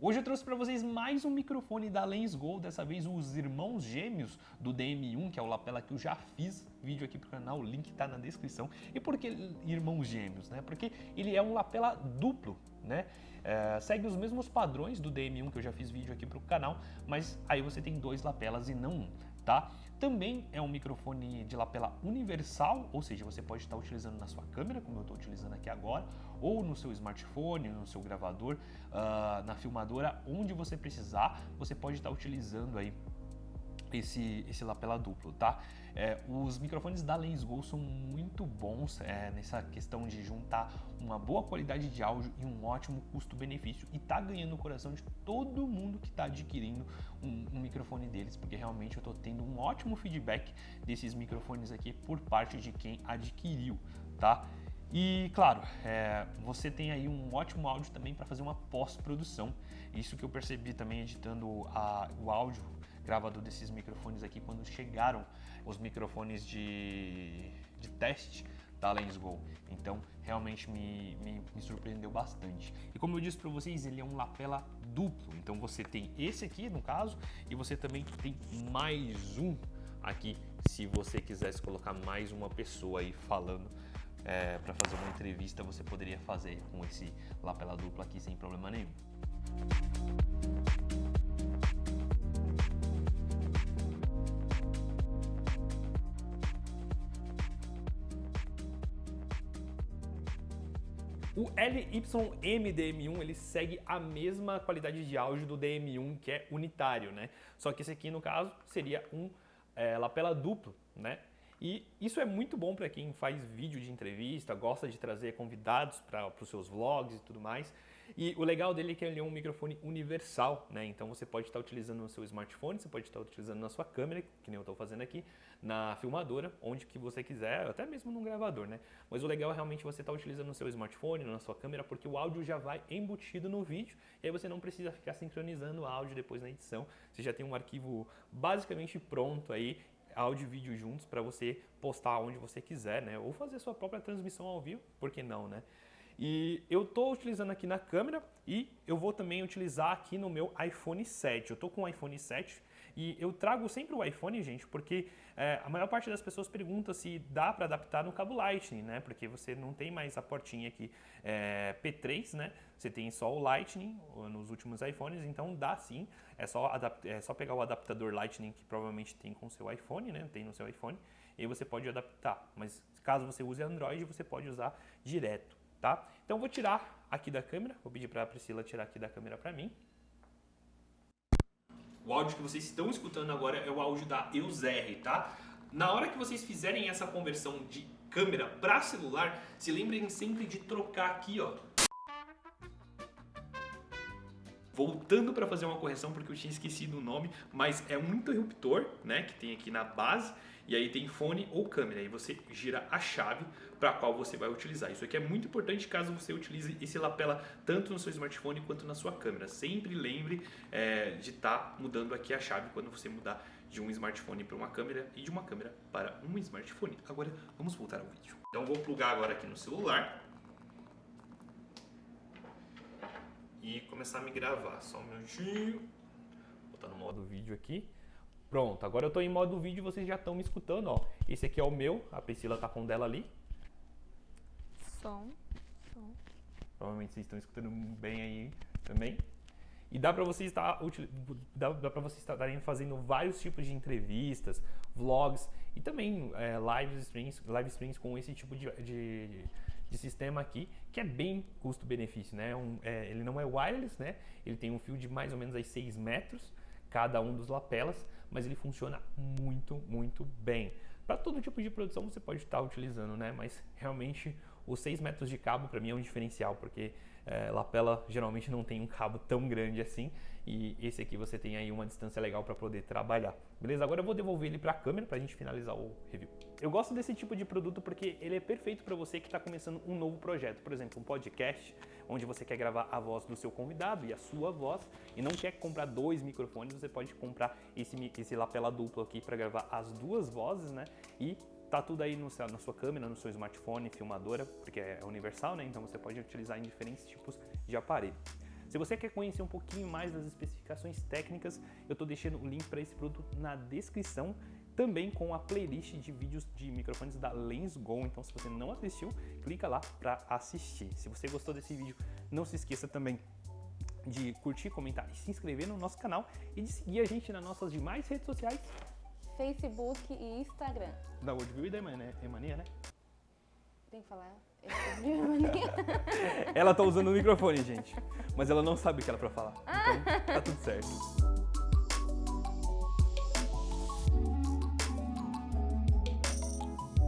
Hoje eu trouxe para vocês mais um microfone da Lensgo, dessa vez os irmãos gêmeos do DM1, que é o lapela que eu já fiz vídeo aqui pro canal, o link tá na descrição. E por que irmãos gêmeos, né? Porque ele é um lapela duplo, né? É, segue os mesmos padrões do DM1 que eu já fiz vídeo aqui pro canal, mas aí você tem dois lapelas e não um, tá? Também é um microfone de lapela universal, ou seja, você pode estar utilizando na sua câmera, como eu estou utilizando aqui agora, ou no seu smartphone, no seu gravador, uh, na filmadora, onde você precisar, você pode estar utilizando aí esse, esse lapela duplo, tá? É, os microfones da Lensgo são muito bons é, nessa questão de juntar uma boa qualidade de áudio e um ótimo custo-benefício e tá ganhando o coração de todo mundo que está adquirindo um, um, microfone deles, porque realmente eu estou tendo um ótimo feedback desses microfones aqui por parte de quem adquiriu, tá? E claro, é, você tem aí um ótimo áudio também para fazer uma pós-produção. Isso que eu percebi também editando a, o áudio gravador desses microfones aqui quando chegaram os microfones de, de teste da Lensgo. Então, realmente me, me, me, surpreendeu bastante. E como eu disse para vocês, ele é um lapela duplo. Então, você tem esse aqui, no caso, e você também tem mais um aqui, se você quisesse colocar mais uma pessoa aí falando é, para fazer uma entrevista, você poderia fazer com esse lapela duplo aqui sem problema nenhum. O LYM-DM1 ele segue a mesma qualidade de áudio do DM1 que é unitário, né? Só que esse aqui no caso seria um é, lapela duplo, né? E isso é muito bom para quem faz vídeo de entrevista, gosta de trazer convidados para os seus vlogs e tudo mais. E o legal dele é que ele é um microfone universal, né? Então você pode estar utilizando no seu smartphone, você pode estar utilizando na sua câmera, que nem eu estou fazendo aqui, na filmadora, onde que você quiser, até mesmo no gravador, né? Mas o legal é realmente você estar utilizando no seu smartphone, na sua câmera, porque o áudio já vai embutido no vídeo e aí você não precisa ficar sincronizando o áudio depois na edição. Você já tem um arquivo basicamente pronto aí áudio e vídeo juntos para você postar onde você quiser, né? Ou fazer sua própria transmissão ao vivo, por que não, né? E eu estou utilizando aqui na câmera e eu vou também utilizar aqui no meu iPhone 7. Eu estou com o iPhone 7 e eu trago sempre o iPhone, gente, porque é, a maior parte das pessoas pergunta se dá para adaptar no cabo Lightning, né? Porque você não tem mais a portinha aqui é, P3, né? Você tem só o Lightning nos últimos iPhones, então dá sim. É só, é só pegar o adaptador Lightning que provavelmente tem com o seu iPhone, né? Tem no seu iPhone, e você pode adaptar. Mas caso você use Android, você pode usar direto tá? Então vou tirar aqui da câmera, vou pedir para a Priscila tirar aqui da câmera para mim. O áudio que vocês estão escutando agora é o áudio da EUSR, tá? Na hora que vocês fizerem essa conversão de câmera para celular, se lembrem sempre de trocar aqui, ó. Voltando para fazer uma correção, porque eu tinha esquecido o nome, mas é um interruptor, né, que tem aqui na base, e aí tem fone ou câmera, e você gira a chave para qual você vai utilizar. Isso aqui é muito importante caso você utilize esse lapela tanto no seu smartphone quanto na sua câmera. Sempre lembre é, de estar tá mudando aqui a chave quando você mudar de um smartphone para uma câmera e de uma câmera para um smartphone. Agora vamos voltar ao vídeo. Então vou plugar agora aqui no celular e começar a me gravar. Só um minutinho. Vou botar no modo vídeo aqui. Pronto, agora eu estou em modo vídeo e vocês já estão me escutando, ó. Esse aqui é o meu, a Priscila tá com dela ali. Som, som. Provavelmente vocês estão escutando bem aí também. E dá para vocês estar dá, dá para vocês estarem fazendo vários tipos de entrevistas, vlogs e também é, live streams, live streams com esse tipo de, de, de sistema aqui, que é bem custo-benefício, né? Um, é, ele não é wireless, né? Ele tem um fio de mais ou menos aí 6 metros cada um dos lapelas, mas ele funciona muito, muito bem. Para todo tipo de produção você pode estar utilizando, né? Mas realmente os 6 metros de cabo para mim é um diferencial, porque é, lapela geralmente não tem um cabo tão grande assim e esse aqui você tem aí uma distância legal para poder trabalhar. Beleza? Agora eu vou devolver ele para a câmera para a gente finalizar o review. Eu gosto desse tipo de produto porque ele é perfeito para você que está começando um novo projeto, por exemplo, um podcast, onde você quer gravar a voz do seu convidado e a sua voz e não quer comprar dois microfones, você pode comprar esse, esse lapela duplo aqui para gravar as duas vozes, né? E Tá tudo aí no, na sua câmera, no seu smartphone, filmadora, porque é universal, né? Então você pode utilizar em diferentes tipos de aparelho. Se você quer conhecer um pouquinho mais das especificações técnicas, eu estou deixando o link para esse produto na descrição, também com a playlist de vídeos de microfones da Lensgo. Então, se você não assistiu, clica lá para assistir. Se você gostou desse vídeo, não se esqueça também de curtir, comentar e se inscrever no nosso canal e de seguir a gente nas nossas demais redes sociais. Facebook e Instagram. Da Worldview e da Emania, né? Tem que falar? Emania. Ela tá usando o microfone, gente. Mas ela não sabe o que era pra falar. Então, tá tudo certo.